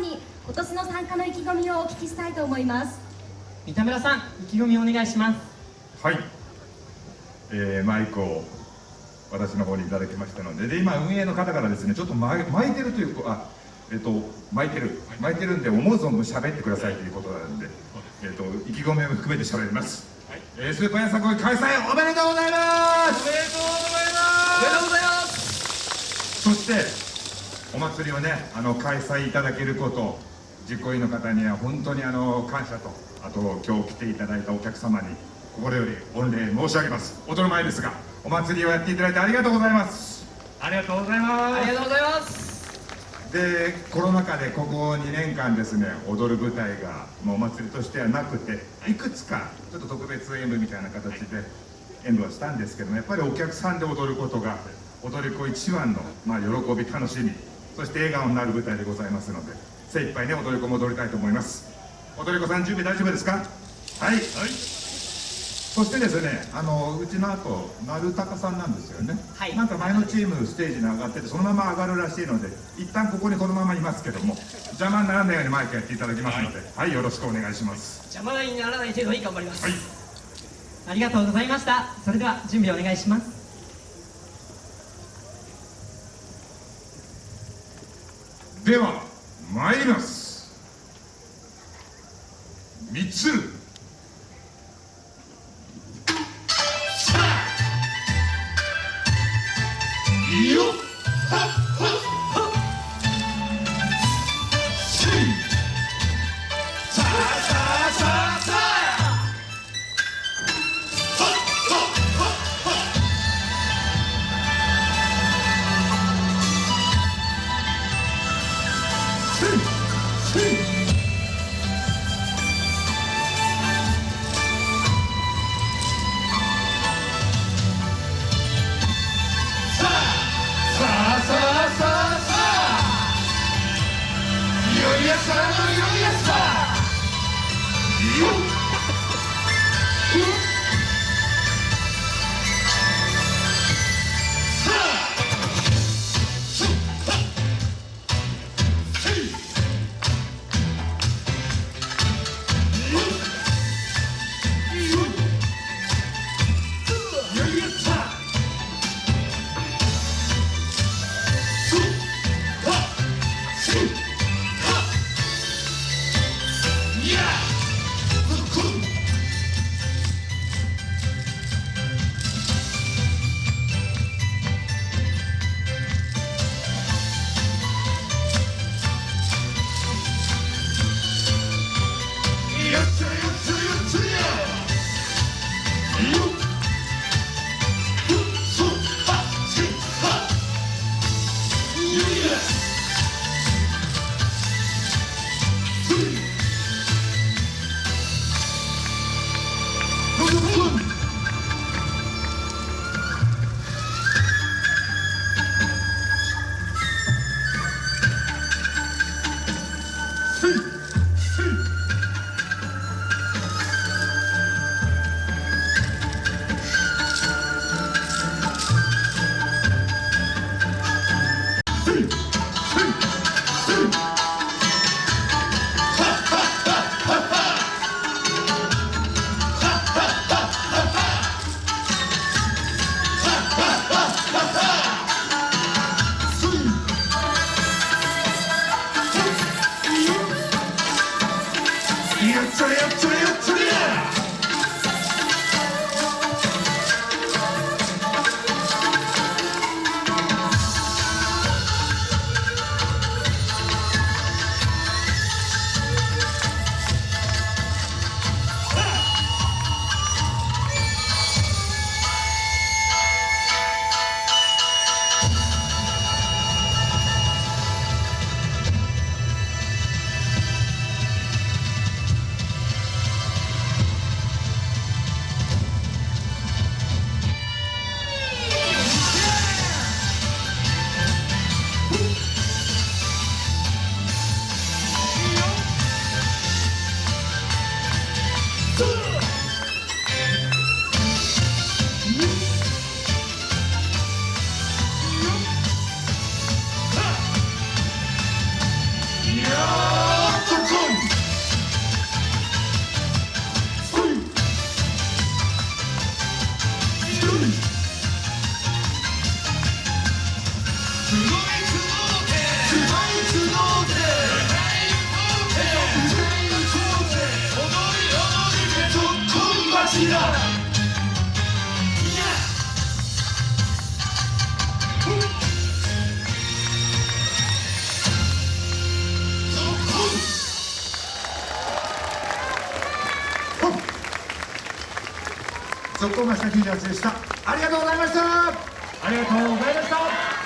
んに今年の参加の意気込みをお聞きしたいと思います。三田村さん意気込みお願いします。はい、えー、マイクを私の方にいただきましたのでで今運営の方からですねちょっと巻いてるというあえっ、と巻いてる巻いてるんで思う存分喋ってくださいということなんで、えっ、と意気込みを含めて喋ります、はい、えー、スーパーやさこい開催おめでとうございます。おめでとうございます。おめでとうございます。そしてお祭りをねあの開催いただけること実行委員の方には本当にあの感謝とあと今日来ていただいたお客様に心より御礼申し上げます。音の前ですがお祭りをやっていただいてありがとうございます。ありがとうございます。ありがとうございますでコロナ禍でここ2年間ですね踊る舞台がもうお祭りとしてはなくていくつかちょっと特別演舞みたいな形で演舞はしたんですけどもやっぱりお客さんで踊ることが踊り子一番の、まあ、喜び楽しみそして笑顔になる舞台でございますので精一杯ね踊り子も踊りたいと思います。踊り子さん準備大丈夫ですか？はい、はい。そしてですねあのうちの後丸高さんなんですよね、はい、なんか前のチームステージに上がっててそのまま上がるらしいので一旦ここにこのままいますけども邪魔にならないようにマイクやっていただきますので、はい、はい、よろしくお願いします。邪魔にならない程度に頑張ります、はい、ありがとうございました。それでは準備お願いしますでは参ります。三つ Hey! Hey! 速攻マスター T シャツでした。ありがとうございました。ありがとうございました。